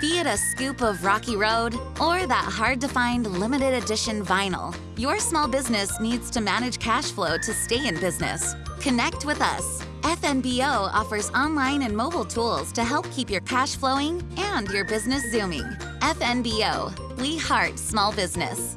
Be it a scoop of Rocky Road or that hard to find limited edition vinyl, your small business needs to manage cash flow to stay in business. Connect with us. FNBO offers online and mobile tools to help keep your cash flowing and your business zooming. FNBO, we heart small business.